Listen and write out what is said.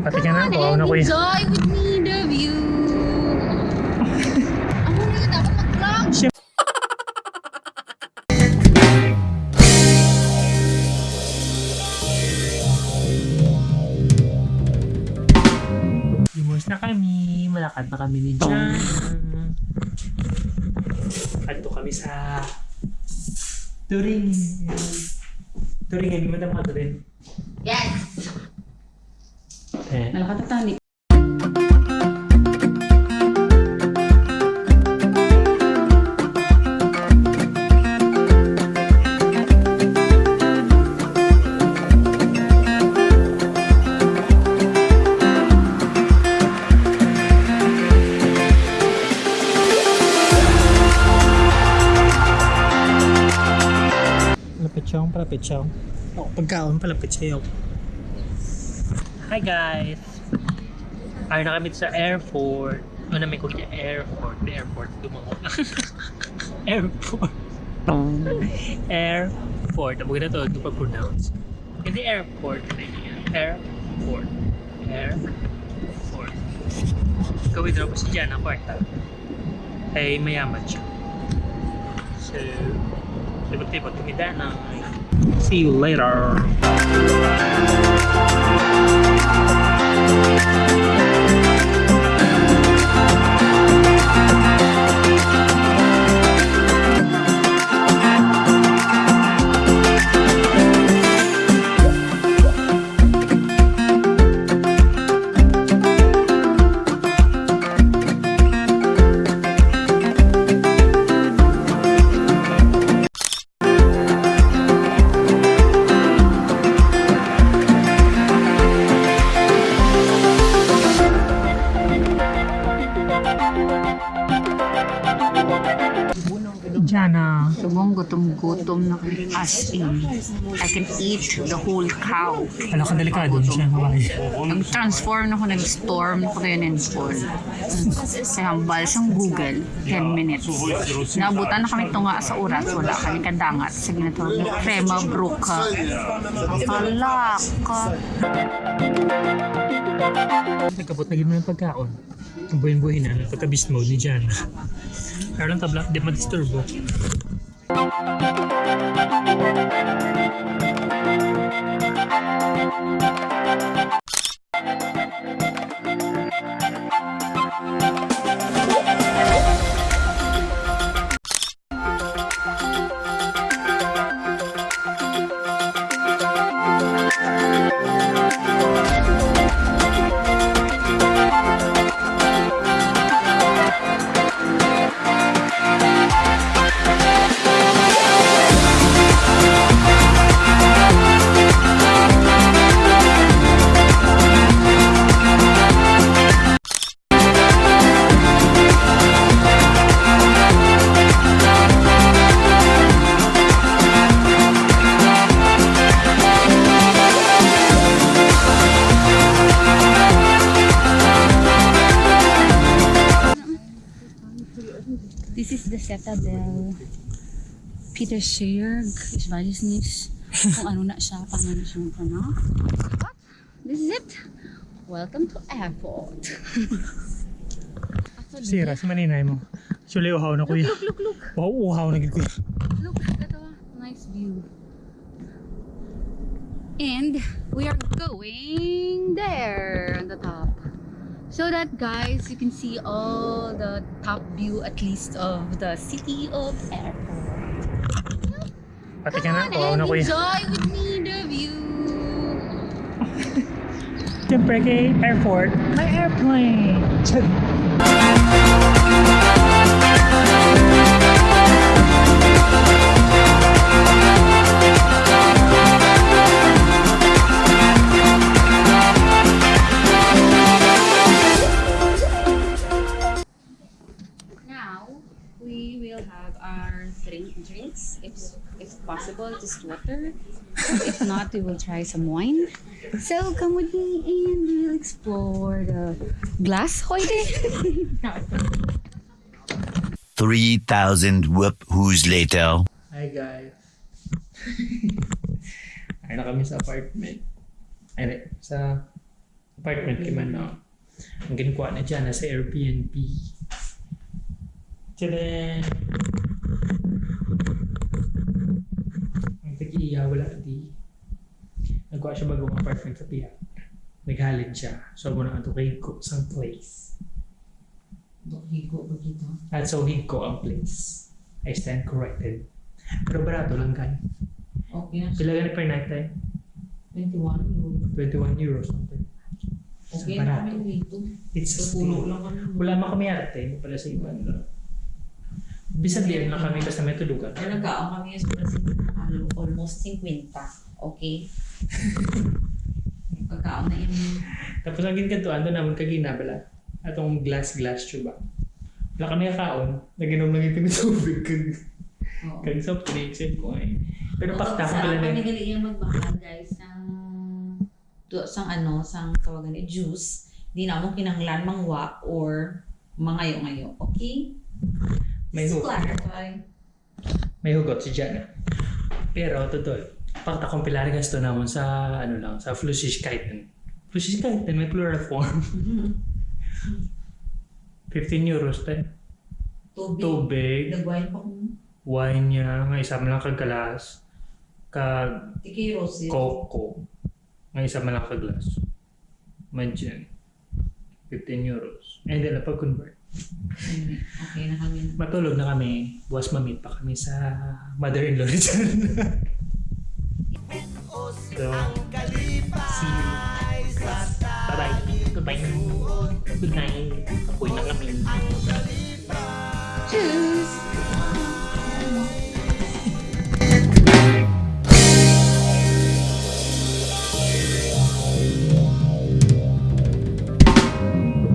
Pati ka na, on na and kuya. enjoy with me the view. Ako na dapat mag-vlog. Limos na kami, malakad na kami ni Jan. Ato kami sa Turing. Turing, hindi mo na mga Turing. Yes. Eh, Nalakatatani. Palapit siyang, palapit siyang. Oh, pagkaon, palapit sa'yo. Hi guys! Ay na kami sa airport. Ano namin kung yung airport. The airport. Dumango na. airport. airport. Ang maganda to, ito pag-pronounce. Hindi airport. Airport. Airport. Kawithdraw ko si Jana kwarta. Ay mayaman siya. So, libot-libot kami na. See you later. Thank you. Gutom-gutom na. As in, I can eat the whole cow. Alam ka delikado siya. Hawaii. Nag-transform ako, nag-storm ako yun in full. Kaya hambal siyang Google, 10 minutes. Naabutan na kami tunga sa oras, wala kami kadangat. Sige na to, crema bruca. Akala ka. Nagkapot na gano'n ng pagkaon. Ang buhin-buhin na. Pagka-beast mode ni Jana. Pero lang tabla, di ma-disturbo. Thank you. This is the Cetabel. Peter Scherg, weiß nicht kung ano na siya, paano na siya ano. But, this is it. Welcome to airport. Sira, si maninay mo. Actually, uhaw na kuya. Look, look, look. Wow, uhaw na kuya. Look, ito, nice view. And we are going there on the top. So that guys, you can see all the top view at least of the city of airport. Pati ka na, Come eh. kawawa on na and kuya. enjoy with me the view. Siyempre kay airport, may airplane. Now, our drink drinks, if, if possible, just water. if not, we will try some wine. So, come with me and we'll explore the glass hoide. 3,000 whoop who's later. Hi guys. Ay na kami sa apartment. Ay, sa Apartment kay man no. Ang ginkuha na dyan, nasa Airbnb. Tadaan! Ang tag-iya, wala di. Nagkuha siya bagong apartment sa piya. Naghalin siya. So, muna ang tukay ko sa place. Higo ba dito? At so, higko ang place. I stand corrected. Pero barato lang guys. Okay na. Pila ganit per night tayo? 21 euro. 21 euros something. Okay na barato. It's Sa pulo lang. Wala man kami arte, pala sa iba. No? Bisag liyan lang kami kasi may tulugan. Kaya nagkaon kami al- almost 50. Okay? Pagkaon na yun. Tapos ang ginkantuan doon naman kagina bala. Atong glass-glass tuba. Wala kami kaon. Naginom lang ito ng tubig. Kag, soft drinks yun ko eh. Pero pakta ko pala Kami na. gali yung magbakal guys ng to, sang ano, sang tawagan ni juice. Di na mo kinanglan mangwa or mangayo-ngayo. Okay? May hook. clarify. May hugot si Jana. Pero totoo. Pakta kong pilari gasto naman sa ano lang, sa Flüssigkeiten. Flüssigkeiten, may plural form. 15 euros tayo. Tubig. Tubig, Nagwain pa kung wine niya, nga isa man lang kagalas, kag tiki rose. Coco. Nga isa man lang kaglas. Imagine. 15 euros. And then, pag-convert. Okay na kami. Matulog na kami. Buwas mamit pa kami sa mother-in-law ni Jan. so, see you. Bye-bye. Goodbye. Good night. Apoy na kami. Tschüss!